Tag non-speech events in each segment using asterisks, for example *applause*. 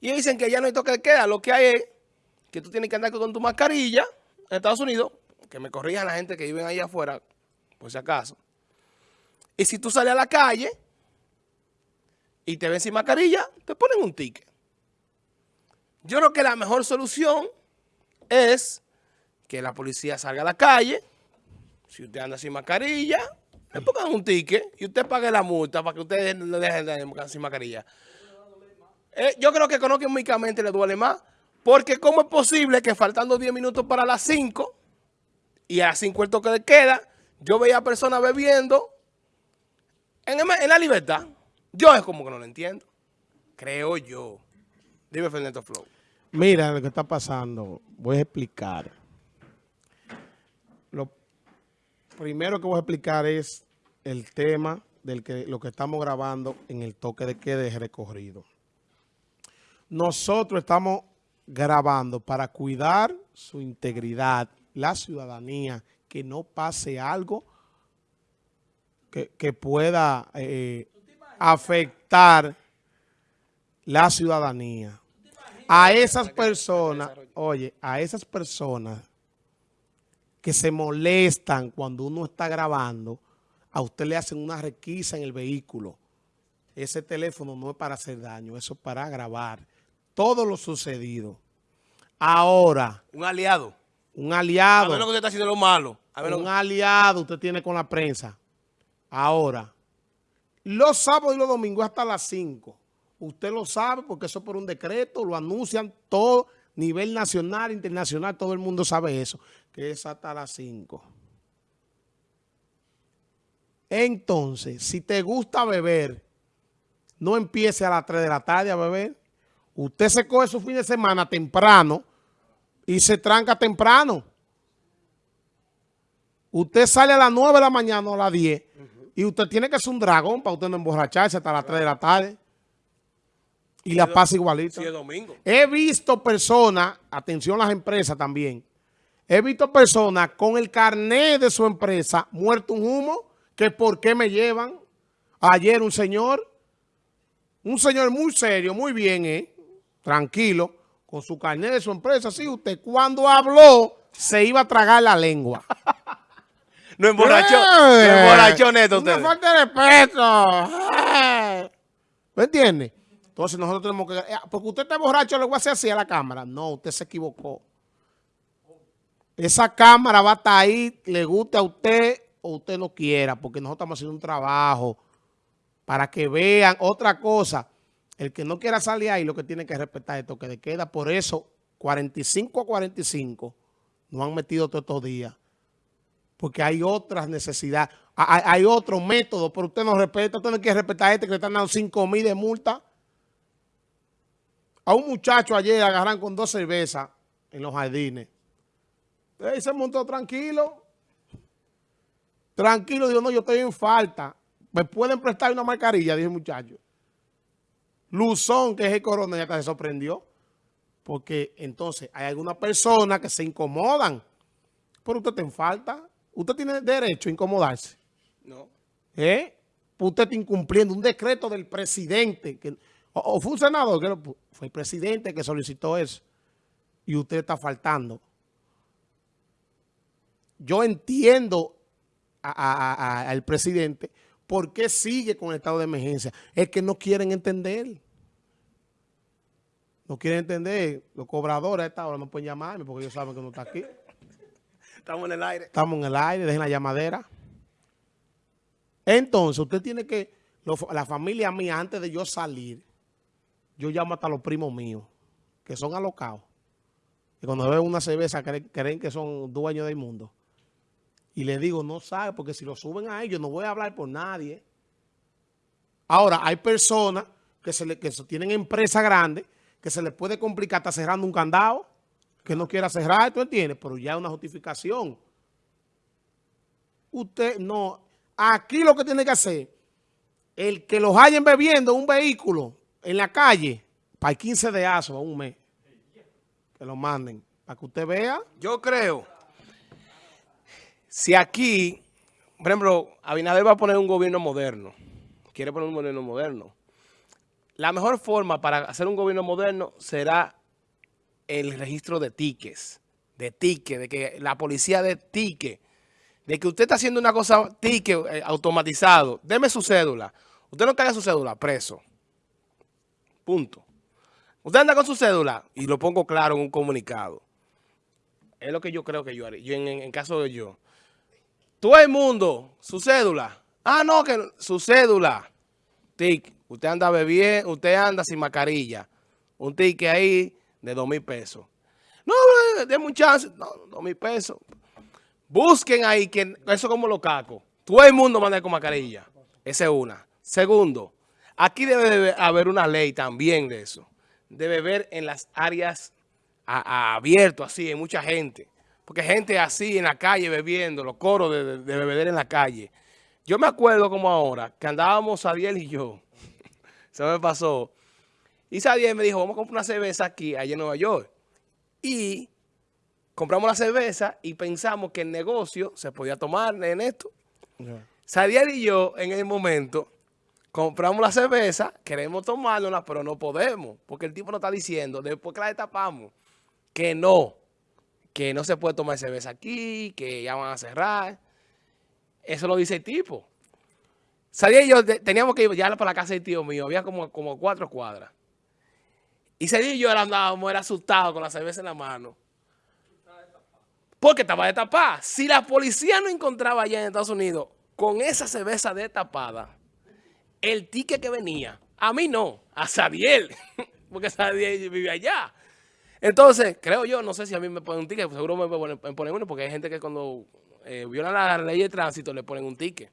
Y dicen que ya no hay toque de queda. Lo que hay es que tú tienes que andar con tu mascarilla en Estados Unidos, que me corrijan la gente que viven ahí afuera, por si acaso. Y si tú sales a la calle y te ven sin mascarilla, te ponen un ticket. Yo creo que la mejor solución es que la policía salga a la calle, si usted anda sin mascarilla, le pongan un ticket y usted pague la multa para que usted no dejen de andar sin mascarilla. Eh, yo creo que económicamente le duele más, porque ¿cómo es posible que faltando 10 minutos para las 5 y a las 5 el toque de queda, yo veía a personas bebiendo en, la libertad? Yo es como que no lo entiendo. Creo yo. Dime, Fernando Flow. Mira lo que está pasando. Voy a explicar. Lo primero que voy a explicar es el tema del que lo que estamos grabando en el toque de queda de recorrido. Nosotros estamos grabando para cuidar su integridad, la ciudadanía, que no pase algo que, pueda eh, afectar la ciudadanía. A esas personas, oye, a esas personas que se molestan cuando uno está grabando, a usted le hacen una requisa en el vehículo. Ese teléfono no es para hacer daño, eso es para grabar todo lo sucedido. Ahora. Un aliado. Un aliado. A lo que usted está haciendo lo malo. un aliado usted tiene con la prensa. Ahora. Los sábados y los domingos hasta las 5. Usted lo sabe porque eso por un decreto, lo anuncian todo, nivel nacional, internacional, todo el mundo sabe eso, que es hasta las 5. Entonces, si te gusta beber, no empiece a las 3 de la tarde a beber. Usted se coge su fin de semana temprano y se tranca temprano. Usted sale a las 9 de la mañana o a las 10 y usted tiene que ser un dragón para usted no emborracharse hasta las 3 de la tarde. Y la pasa igualito. domingo. He visto personas, atención a las empresas también, he visto personas con el carnet de su empresa muerto un humo, que por qué me llevan. Ayer un señor, un señor muy serio, muy bien, ¿eh? Tranquilo, con su carnet de su empresa, sí, usted cuando habló se iba a tragar la lengua. *laughs* no emborrachó, no emborrachó neto usted. Una falta de respeto. ¿Me entiende? Entonces nosotros tenemos que... Eh, porque usted está borracho, le voy a hacer así a la cámara. No, usted se equivocó. Esa cámara va a estar ahí, le guste a usted o usted no quiera, porque nosotros estamos haciendo un trabajo para que vean otra cosa. El que no quiera salir ahí lo que tiene que respetar esto que de queda. Por eso, 45 a 45 no han metido todos estos días. Porque hay otras necesidades. Hay, otros métodos, pero usted no respeta. Usted no quiere respetar a este que le están dando 5 mil de multa. A un muchacho ayer agarran con dos cervezas en los jardines. Él se montó tranquilo. Tranquilo, dijo, no, yo estoy en falta. ¿Me pueden prestar una mascarilla? Dijo el muchacho. Luzón, que es el coronel, ya se sorprendió. Porque entonces hay algunas personas que se incomodan. Pero usted te falta. Usted tiene derecho a incomodarse. No. ¿Eh? Usted está incumpliendo un decreto del presidente. Que, o, fue un senador, que fue el presidente que solicitó eso. Y usted está faltando. Yo entiendo al presidente ¿Por qué sigue con el estado de emergencia? Es que no quieren entender. No quieren entender. Los cobradores a esta hora no pueden llamarme porque ellos saben que no está aquí. Estamos en el aire. Estamos en el aire, dejen la llamadera. Entonces, usted tiene que, la familia mía, antes de yo salir, yo llamo hasta los primos míos, que son alocados. Y cuando ven una cerveza creen, creen que son dueños del mundo. Y le digo, no sabe, porque si lo suben a ellos, no voy a hablar por nadie. Ahora, hay personas que, se le, que tienen empresas grandes que se les puede complicar estar cerrando un candado, que no quiera cerrar, ¿tú entiendes? Pero ya es una justificación. Usted no... Aquí lo que tiene que hacer, el que los hayan bebiendo un vehículo en la calle, para el 15 de aso a un mes, que lo manden, para que usted vea. Yo creo si aquí, por ejemplo, Abinader va a poner un gobierno moderno, quiere poner un gobierno moderno, la mejor forma para hacer un gobierno moderno será el registro de tickets, de tickets, de que la policía de tickets, de que usted está haciendo una cosa ticket eh, automatizado, deme su cédula. Usted no caiga su cédula, preso. Punto. Usted anda con su cédula, y lo pongo claro en un comunicado. Es lo que yo creo que yo haría, yo en, en caso de yo. Todo el mundo, su cédula. Ah, no, que su cédula. Tic, usted anda bebiendo, usted anda sin mascarilla. Un ticket ahí de dos mil pesos. No, de un chance. No, dos mil pesos. Busquen ahí, que eso como lo caco. Todo el mundo manda con mascarilla. Esa es una. Segundo, aquí debe haber una ley también de eso. Debe haber en las áreas abiertas, así, en mucha gente. Porque gente así en la calle bebiendo, los coros de, de, beber en la calle. Yo me acuerdo como ahora, que andábamos Sadiel y yo. *laughs* Se me pasó. Y Sadiel me dijo, vamos a comprar una cerveza aquí, allá en Nueva York. Y compramos la cerveza y pensamos que el negocio se podía tomar en esto. Yeah. Sadiel y yo, en el momento, compramos la cerveza, queremos tomárnosla, pero no podemos. Porque el tipo nos está diciendo, después que la destapamos, que no, que no se puede tomar cerveza aquí, que ya van a cerrar. Eso lo dice el tipo. Sadiel y yo teníamos que ir para la casa del tío mío, había como, como cuatro cuadras. Y Sadiel y yo andábamos, era asustado con la cerveza en la mano. Porque estaba destapada. Si la policía no encontraba allá en Estados Unidos con esa cerveza destapada, el ticket que venía, a mí no, a Sadiel, *laughs* porque Sadiel vive allá. Entonces, creo yo, no sé si a mí me ponen un ticket, seguro me ponen, uno, porque hay gente que cuando eh, violan la ley de tránsito le ponen un ticket.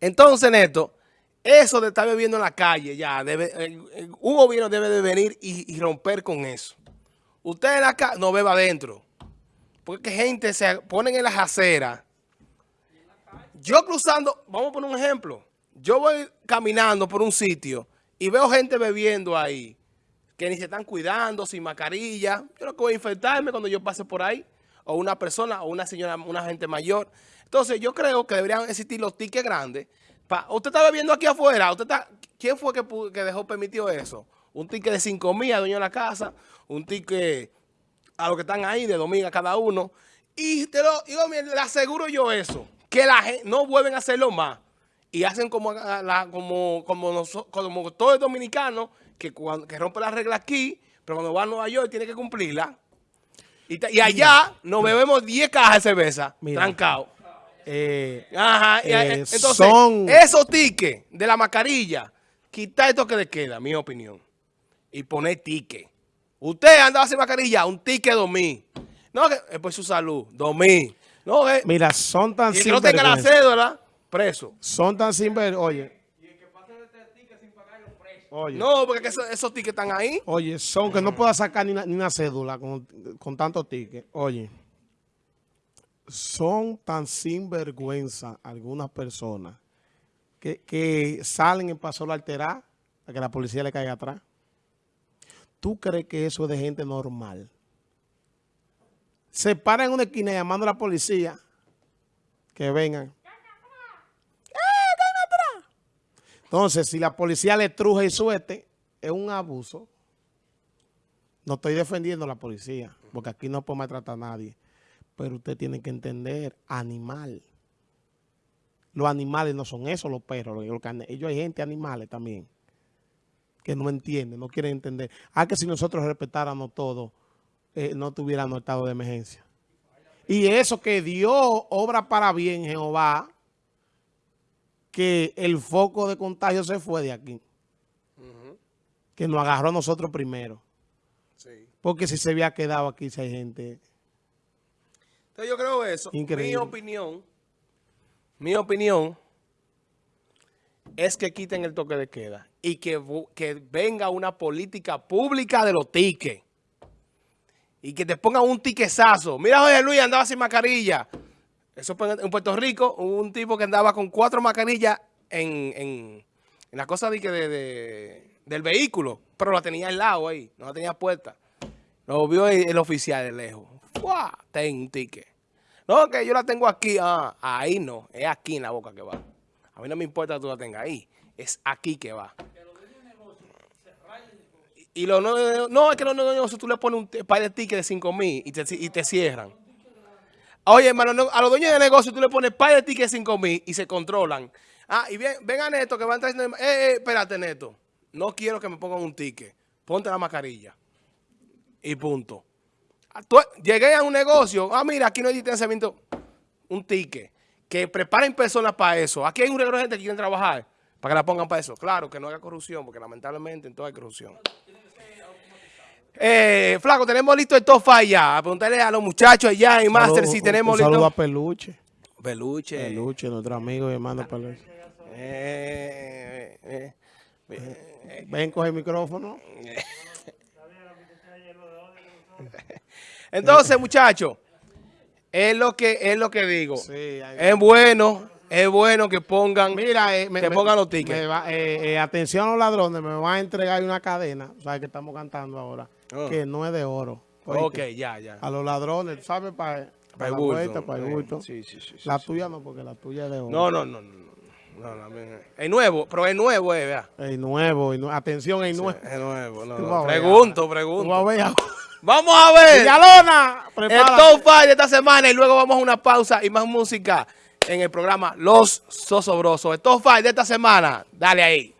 Entonces, Neto, eso de estar bebiendo en la calle, ya, debe, eh, un gobierno debe de venir y, y romper con eso. Usted en la calle no beba adentro. Porque gente se ponen en las aceras. Yo cruzando, vamos a poner un ejemplo. Yo voy caminando por un sitio y veo gente bebiendo ahí, que ni se están cuidando, sin mascarilla. Yo no que voy a infectarme cuando yo pase por ahí. O una persona, o una señora, una gente mayor. Entonces yo creo que deberían existir los tickets grandes. Pa, usted está bebiendo aquí afuera. Usted está, ¿Quién fue que, dejó permitido eso? Un ticket de 5 mil a dueño de la casa. Un ticket a los que están ahí de domingo a cada uno. Y te lo le aseguro yo eso, que la gente no vuelven a hacerlo más. Y hacen como, como, como, nosotros, como todo el dominicano que, cuando, que rompe la regla aquí, pero cuando va a Nueva York tiene que cumplirla. Y, y allá nos bebemos 10 cajas de cerveza, trancado. Eh, Ajá, y, eh, entonces, son... esos tickets de la mascarilla, quitar esto que le queda, mi opinión, y poner ticket. Usted andaba sin mascarilla, un ticket dos mil. No, que es por su salud, dos mil. No, Mira, son tan y que no tenga la cédula, preso. Son tan simples, oye. Y el que pase de este ticket sin pagar los presos. Oye. No, porque esos, esos tickets están ahí. Oye, son que no pueda sacar ni una, ni una cédula con, con tantos tickets. Oye, son tan sinvergüenza algunas personas que, que salen en paso alterar a que la policía le caiga atrás. ¿Tú crees que eso es de gente normal? Se paran en una esquina llamando a la policía que vengan. Entonces, si la policía le truje y suete, es un abuso. No estoy defendiendo a la policía, porque aquí no puedo maltratar a nadie. Pero usted tiene que entender, animal. Los animales no son eso, los perros. Ellos hay gente animales también que no entienden, no quieren entender. Ah, que si nosotros respetáramos todo, eh, no tuviéramos estado de emergencia. Y eso que Dios obra para bien, Jehová, que el foco de contagio se fue de aquí. Uh -huh. Que nos agarró a nosotros primero. Sí. Porque si se había quedado aquí, si hay gente... Entonces yo creo eso. Increíble. Mi opinión, mi opinión es que quiten el toque de queda y que, que venga una política pública de los tickets. Y que te pongan un tiquezazo. Mira, José Luis andaba sin mascarilla. Eso en Puerto Rico, un tipo que andaba con cuatro mascarillas en, en, en la cosa de, de, de, del vehículo, pero la tenía al lado ahí, no la tenía puesta. Lo vio el, oficial de lejos. ¡Fua! Ten ticket. No, que yo la tengo aquí. Ah, ahí no, es aquí en la boca que va. A mí no me importa que tú la tengas ahí. Es aquí que va. Y los no, no, es que los negocios tú le pones un par de tickets de 5 mil y te, y te cierran. Oye, hermano, no, a los dueños de negocio tú le pones par de tickets de 5 mil y se controlan. Ah, y ven, ven a Neto que van trayendo... Eh, eh, espérate, Neto. No quiero que me pongan un ticket. Ponte la mascarilla. Y punto. Ah, llegué a un negocio. Ah, mira, aquí no hay distanciamiento. Un ticket. Que preparen personas para eso. Aquí hay un regalo de gente que quieren trabajar. Para que la pongan para eso. Claro, que no haya corrupción, porque lamentablemente en todo hay corrupción. Eh, Flaco, tenemos listo el top ya. A preguntarle a los muchachos allá en Master si tenemos un saludo a listo. Peluche. Peluche. Peluche, nuestro amigo y hermano Peluche. Eh, eh, eh, Ven, coge el micrófono. *laughs* Entonces, muchachos, es lo que es lo que digo. Sí, Es bueno, es bueno que pongan. Mira, eh, Que pongan los tickets. me va- eh, eh, atención a los ladrones, me van a entregar una cadena, ¿sabes que estamos cantando ahora? Ah. Que no es de oro. ok, ¿oíste? ya, ya. A los ladrones, ¿sabes? Para Para el vuelta, para el Eh, bulto. Sí, sí, sí. sí, La sí. tuya no, porque la tuya es de oro. No, no, no, no. no, Es nuevo, pero es nuevo, eh, vea. El nuevo, el nue- atención, el nuevo. Es nuevo. no, a. Pregunto, Tú vas a pregunto. ver ahora. *laughs* Vamos a ver. Villalona, El prepárate. top five de esta semana y luego vamos a una pausa y más música en el programa Los Sosobrosos. El top five de esta semana. Dale ahí.